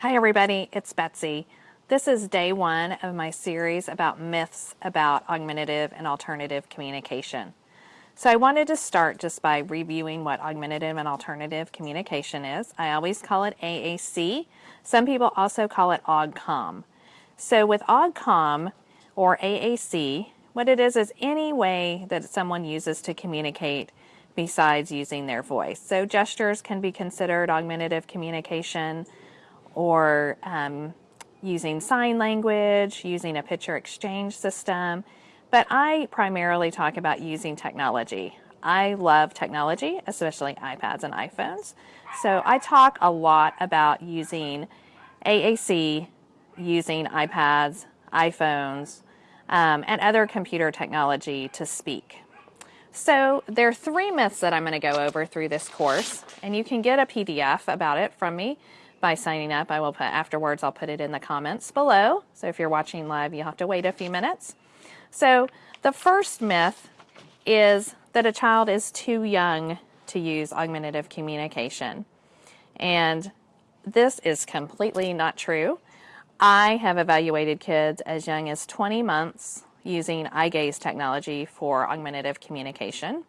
Hi everybody, it's Betsy. This is day one of my series about myths about augmentative and alternative communication. So I wanted to start just by reviewing what augmentative and alternative communication is. I always call it AAC. Some people also call it AUGCOM. So with AUGCOM or AAC, what it is is any way that someone uses to communicate besides using their voice. So gestures can be considered augmentative communication or um, using sign language, using a picture exchange system. But I primarily talk about using technology. I love technology, especially iPads and iPhones. So I talk a lot about using AAC, using iPads, iPhones, um, and other computer technology to speak. So there are three myths that I'm going to go over through this course, and you can get a PDF about it from me by signing up. I will put afterwards, I'll put it in the comments below. So if you're watching live, you'll have to wait a few minutes. So the first myth is that a child is too young to use augmentative communication. And this is completely not true. I have evaluated kids as young as 20 months using eye gaze technology for augmentative communication.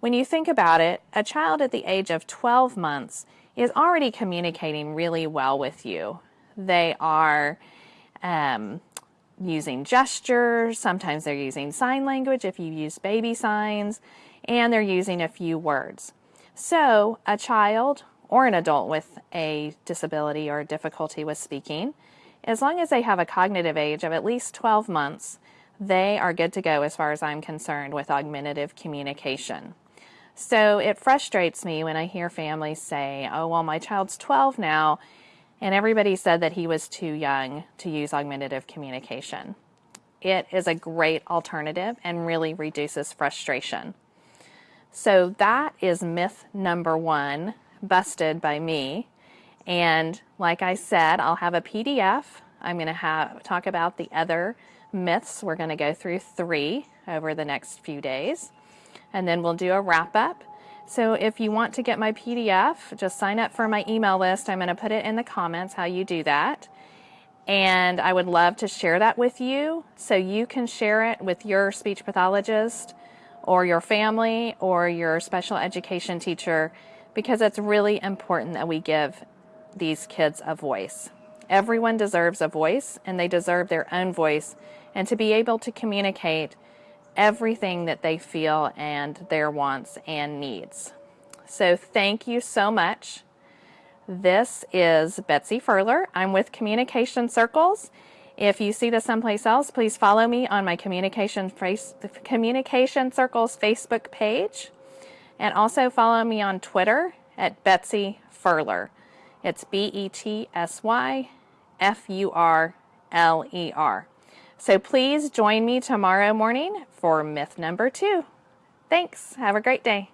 When you think about it, a child at the age of 12 months is already communicating really well with you. They are um, using gestures, sometimes they're using sign language if you use baby signs, and they're using a few words. So a child or an adult with a disability or difficulty with speaking, as long as they have a cognitive age of at least 12 months, they are good to go as far as I'm concerned with augmentative communication. So it frustrates me when I hear families say, oh, well, my child's 12 now, and everybody said that he was too young to use augmentative communication. It is a great alternative and really reduces frustration. So that is myth number one, busted by me. And like I said, I'll have a PDF. I'm going to have talk about the other myths. We're going to go through three over the next few days and then we'll do a wrap up. So if you want to get my PDF, just sign up for my email list. I'm going to put it in the comments how you do that. And I would love to share that with you so you can share it with your speech pathologist or your family or your special education teacher because it's really important that we give these kids a voice. Everyone deserves a voice and they deserve their own voice and to be able to communicate everything that they feel and their wants and needs. So thank you so much. This is Betsy Furler. I'm with Communication Circles. If you see this someplace else, please follow me on my Communication, face, Communication Circles Facebook page. And also follow me on Twitter at Betsy Furler. It's B-E-T-S-Y F-U-R-L-E-R. So please join me tomorrow morning for myth number two. Thanks. Have a great day.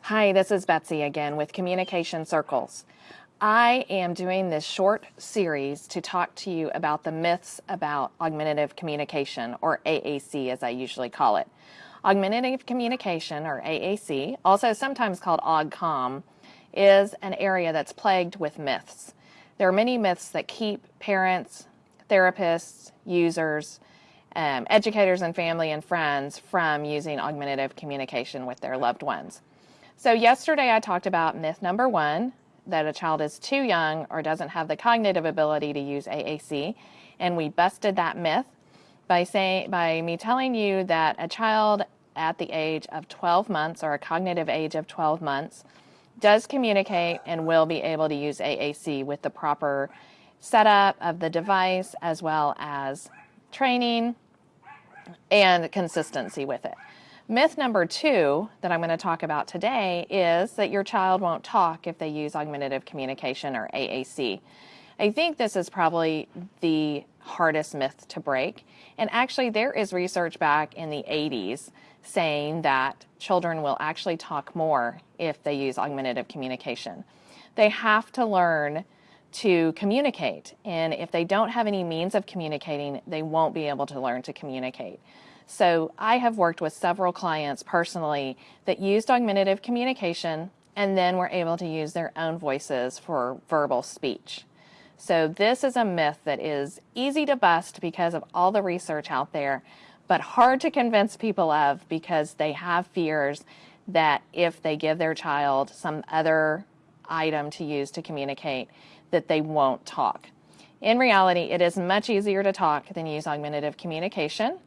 Hi, this is Betsy again with Communication Circles. I am doing this short series to talk to you about the myths about augmentative communication, or AAC as I usually call it. Augmentative communication, or AAC, also sometimes called AUGCOM, is an area that's plagued with myths. There are many myths that keep parents, therapists, users, um, educators and family and friends from using augmentative communication with their loved ones. So yesterday I talked about myth number one, that a child is too young or doesn't have the cognitive ability to use AAC, and we busted that myth by saying by me telling you that a child at the age of 12 months or a cognitive age of 12 months does communicate and will be able to use AAC with the proper setup of the device as well as training and consistency with it. Myth number two that I'm going to talk about today is that your child won't talk if they use augmentative communication or AAC. I think this is probably the hardest myth to break. And actually, there is research back in the 80s saying that children will actually talk more if they use augmentative communication. They have to learn to communicate. And if they don't have any means of communicating, they won't be able to learn to communicate. So I have worked with several clients personally that used augmentative communication and then were able to use their own voices for verbal speech. So this is a myth that is easy to bust because of all the research out there, but hard to convince people of because they have fears that if they give their child some other item to use to communicate, that they won't talk. In reality, it is much easier to talk than use augmentative communication.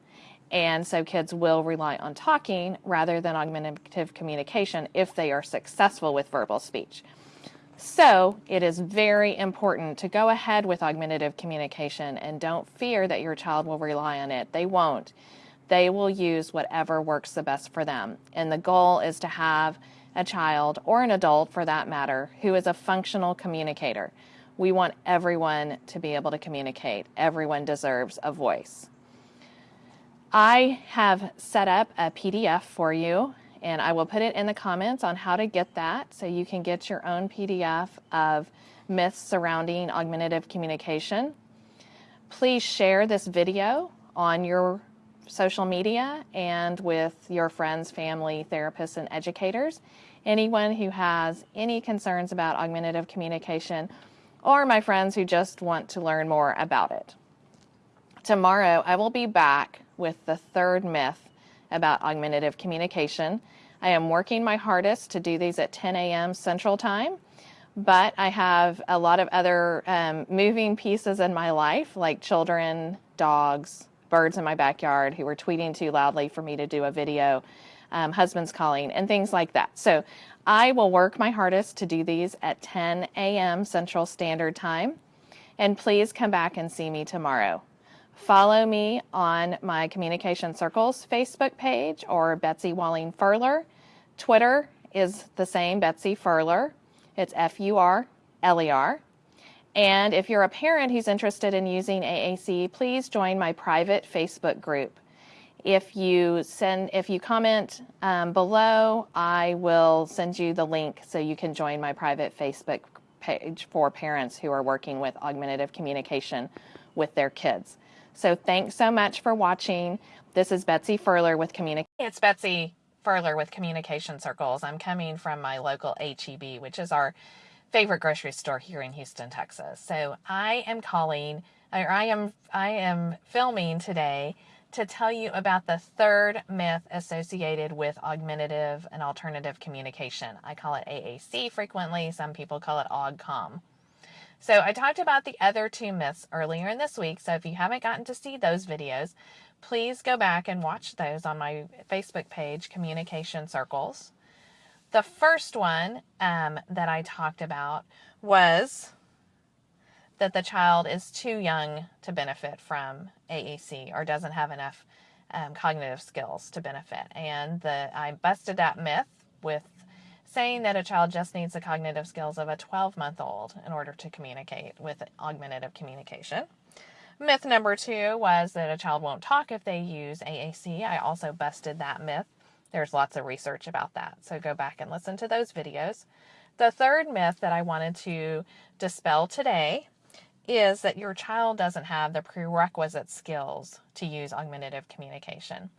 And so kids will rely on talking rather than augmentative communication if they are successful with verbal speech. So it is very important to go ahead with augmentative communication and don't fear that your child will rely on it. They won't. They will use whatever works the best for them. And the goal is to have a child or an adult for that matter who is a functional communicator. We want everyone to be able to communicate. Everyone deserves a voice. I have set up a PDF for you and I will put it in the comments on how to get that so you can get your own PDF of myths surrounding augmentative communication. Please share this video on your social media and with your friends, family, therapists, and educators. Anyone who has any concerns about augmentative communication or my friends who just want to learn more about it. Tomorrow, I will be back with the third myth about augmentative communication. I am working my hardest to do these at 10 a.m. Central Time, but I have a lot of other um, moving pieces in my life, like children, dogs, birds in my backyard who were tweeting too loudly for me to do a video, um, husbands calling, and things like that. So I will work my hardest to do these at 10 a.m. Central Standard Time. And please come back and see me tomorrow. Follow me on my Communication Circles Facebook page or Betsy Walling Furler. Twitter is the same, Betsy Furler. It's F U R L E R. And if you're a parent who's interested in using AAC, please join my private Facebook group. If you send, if you comment um, below, I will send you the link so you can join my private Facebook page for parents who are working with augmentative communication with their kids. So thanks so much for watching. This is Betsy Furler with Communication. It's Betsy Furler with Communication Circles. I'm coming from my local HEB, which is our favorite grocery store here in Houston, Texas. So I am calling, or I am, I am filming today to tell you about the third myth associated with augmentative and alternative communication. I call it AAC frequently. Some people call it AugCom. So I talked about the other two myths earlier in this week. So if you haven't gotten to see those videos, please go back and watch those on my Facebook page, Communication Circles. The first one um, that I talked about was that the child is too young to benefit from AAC or doesn't have enough um, cognitive skills to benefit. And the, I busted that myth with saying that a child just needs the cognitive skills of a 12 month old in order to communicate with augmentative communication. Myth number two was that a child won't talk if they use AAC. I also busted that myth. There's lots of research about that, so go back and listen to those videos. The third myth that I wanted to dispel today is that your child doesn't have the prerequisite skills to use augmentative communication.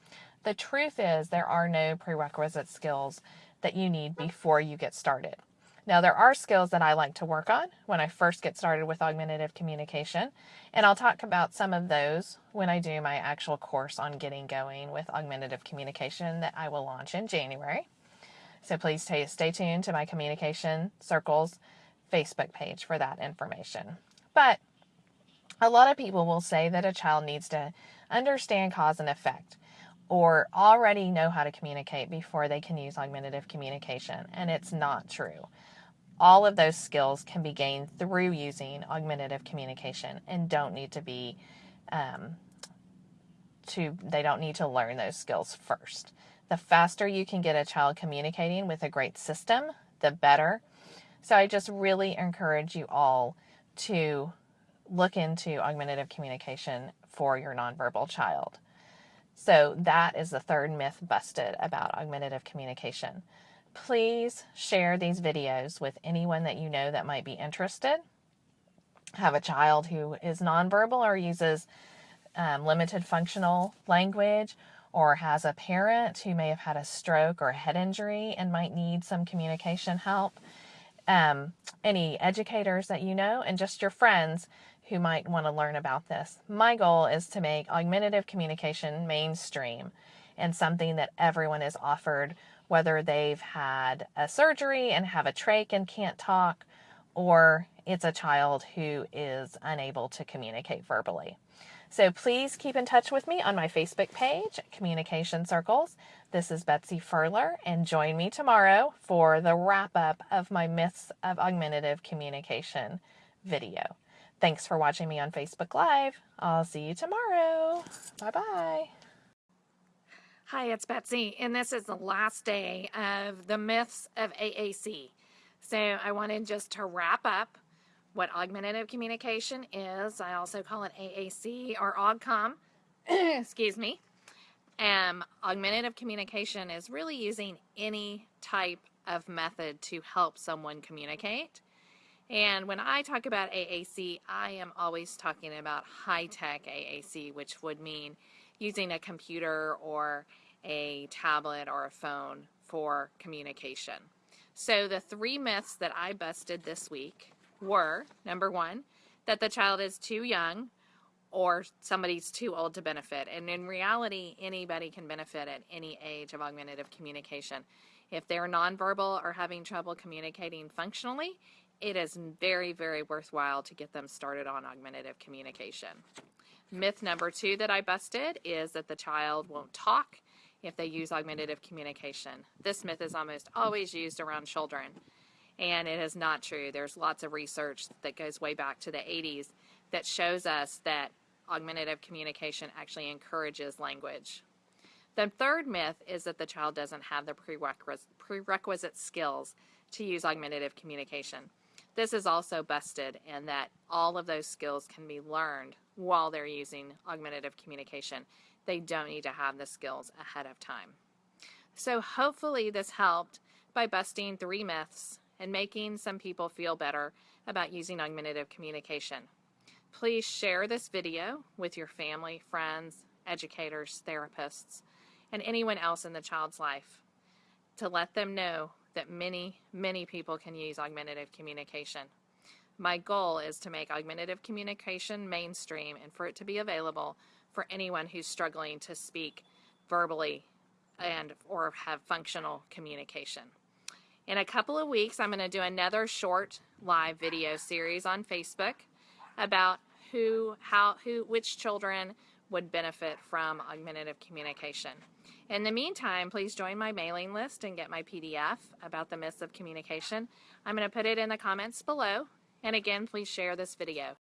The truth is, there are no prerequisite skills that you need before you get started. Now, there are skills that I like to work on when I first get started with augmentative communication, and I'll talk about some of those when I do my actual course on getting going with augmentative communication that I will launch in January. So please stay, tuned to my Communication Circles Facebook page for that information. But a lot of people will say that a child needs to understand cause and effect or already know how to communicate before they can use augmentative communication, and it's not true. All of those skills can be gained through using augmentative communication and don't need to be um, to they don't need to learn those skills first. The faster you can get a child communicating with a great system, the better. So I just really encourage you all to look into augmentative communication for your nonverbal child. So that is the third myth busted about augmentative communication. Please share these videos with anyone that you know that might be interested. Have a child who is nonverbal or uses um, limited functional language or has a parent who may have had a stroke or a head injury and might need some communication help, um, any educators that you know, and just your friends who might want to learn about this. My goal is to make augmentative communication mainstream and something that everyone is offered, whether they've had a surgery and have a trach and can't talk, or it's a child who is unable to communicate verbally. So please keep in touch with me on my Facebook page, Communication Circles. This is Betsy Furler, and join me tomorrow for the wrap up of my Myths of Augmentative Communication video. Thanks for watching me on Facebook Live. I'll see you tomorrow. Bye bye. Hi, it's Betsy, and this is the last day of the Myths of AAC. So I wanted just to wrap up what augmentative communication is. I also call it AAC or AUGCOM. Excuse me. Um, augmentative communication is really using any type of method to help someone communicate. And when I talk about AAC, I am always talking about high-tech AAC, which would mean using a computer or a tablet or a phone for communication. So the three myths that I busted this week were number one, that the child is too young or somebody's too old to benefit. And in reality, anybody can benefit at any age of augmentative communication. If they're nonverbal or having trouble communicating functionally, it is very, very worthwhile to get them started on augmentative communication. Myth number two that I busted is that the child won't talk if they use augmentative communication. This myth is almost always used around children and it is not true. There's lots of research that goes way back to the 80s that shows us that augmentative communication actually encourages language. The third myth is that the child doesn't have the prerequisite skills to use augmentative communication. This is also busted in that all of those skills can be learned while they're using augmentative communication. They don't need to have the skills ahead of time. So hopefully this helped by busting three myths and making some people feel better about using augmentative communication. Please share this video with your family, friends, educators, therapists, and anyone else in the child's life to let them know that many, many people can use augmentative communication. My goal is to make augmentative communication mainstream and for it to be available for anyone who's struggling to speak verbally and or have functional communication. In a couple of weeks, I'm going to do another short live video series on Facebook about who, how, who, which children would benefit from augmentative communication. In the meantime, please join my mailing list and get my PDF about the myths of communication. I'm going to put it in the comments below. And again, please share this video.